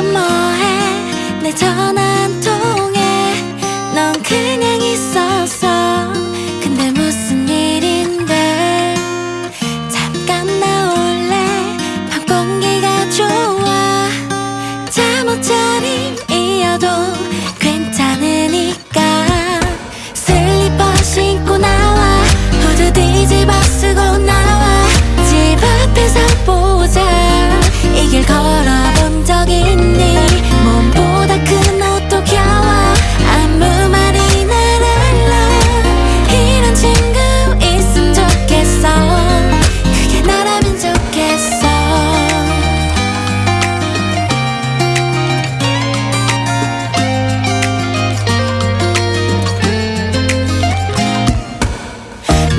넌 뭐해 내 전화 한 통.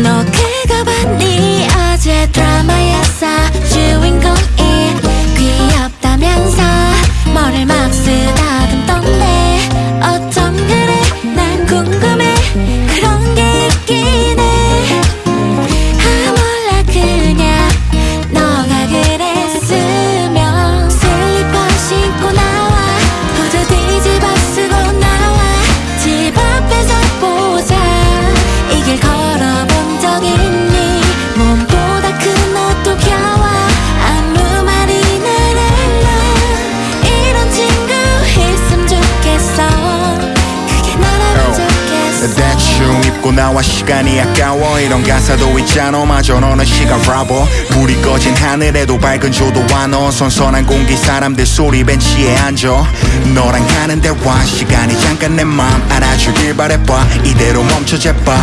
너 그거 봤니? 어제 드라마에서 주인공이 귀엽다면서 뭐를 막 쓰다듬던데? 어쩜 그래? 난 궁금해. 그런 게 있긴 해아 몰라. 그냥 너가 그랬으면 슬리퍼 신고 나와. 후드 뒤집어 쓰고 나와. 집 앞에서 보자. 이길걸 대충 입고 나와 시간이 아까워. 이런 가사도 있잖아. 마저 너는 시간 라버 불이 꺼진 하늘에도 밝은 조도 와너 선선한 공기 사람들 소리 벤치에 앉아. 너랑 가는 대화 시간이 잠깐 내 맘 알아주길 바래봐. 이대로 멈춰 제발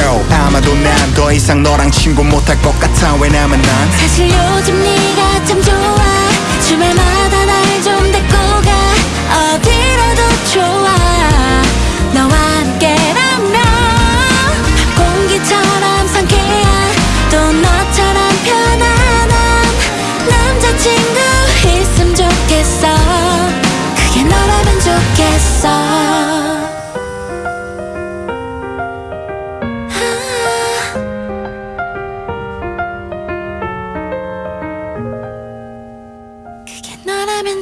요, 아마도 난 더 이상 너랑 친구 못할 것 같아. 왜냐면 난 사실 요즘 네가 참 좋아. 주말마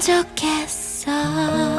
좋겠어.